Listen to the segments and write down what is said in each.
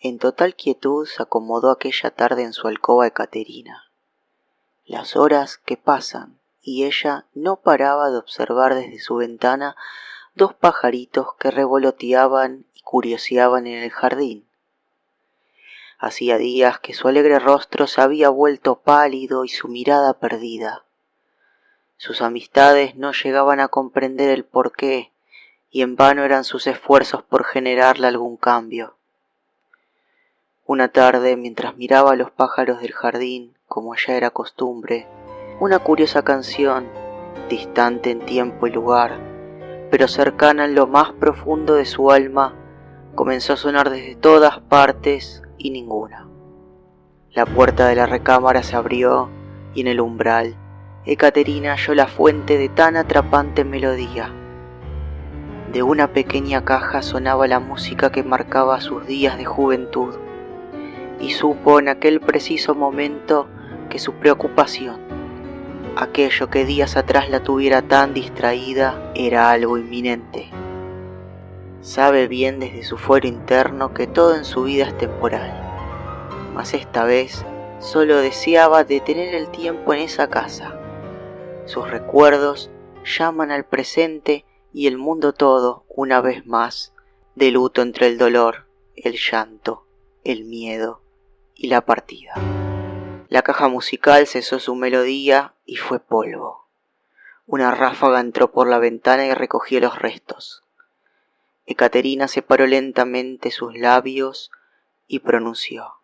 En total quietud se acomodó aquella tarde en su alcoba Caterina. Las horas que pasan y ella no paraba de observar desde su ventana dos pajaritos que revoloteaban y curioseaban en el jardín. Hacía días que su alegre rostro se había vuelto pálido y su mirada perdida. Sus amistades no llegaban a comprender el porqué y en vano eran sus esfuerzos por generarle algún cambio. Una tarde, mientras miraba a los pájaros del jardín, como ya era costumbre, una curiosa canción, distante en tiempo y lugar, pero cercana en lo más profundo de su alma, comenzó a sonar desde todas partes y ninguna. La puerta de la recámara se abrió y en el umbral Ecaterina halló la fuente de tan atrapante melodía. De una pequeña caja sonaba la música que marcaba sus días de juventud y supo en aquel preciso momento que su preocupación, aquello que días atrás la tuviera tan distraída, era algo inminente. Sabe bien desde su fuero interno que todo en su vida es temporal, mas esta vez solo deseaba detener el tiempo en esa casa. Sus recuerdos llaman al presente y el mundo todo, una vez más, de luto entre el dolor, el llanto, el miedo y la partida. La caja musical cesó su melodía y fue polvo. Una ráfaga entró por la ventana y recogió los restos. Ecaterina separó lentamente sus labios y pronunció.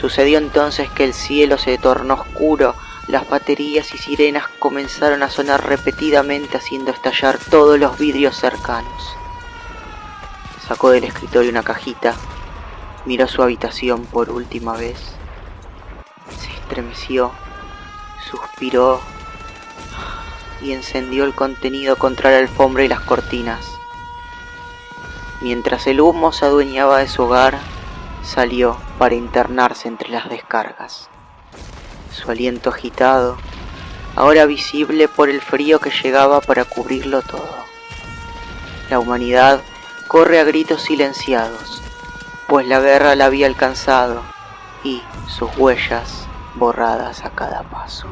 Sucedió entonces que el cielo se tornó oscuro, las baterías y sirenas comenzaron a sonar repetidamente haciendo estallar todos los vidrios cercanos. Sacó del escritorio una cajita, miró su habitación por última vez, se estremeció, suspiró y encendió el contenido contra la alfombra y las cortinas. Mientras el humo se adueñaba de su hogar, salió para internarse entre las descargas. Su aliento agitado, ahora visible por el frío que llegaba para cubrirlo todo. La humanidad corre a gritos silenciados, pues la guerra la había alcanzado y sus huellas borradas a cada paso.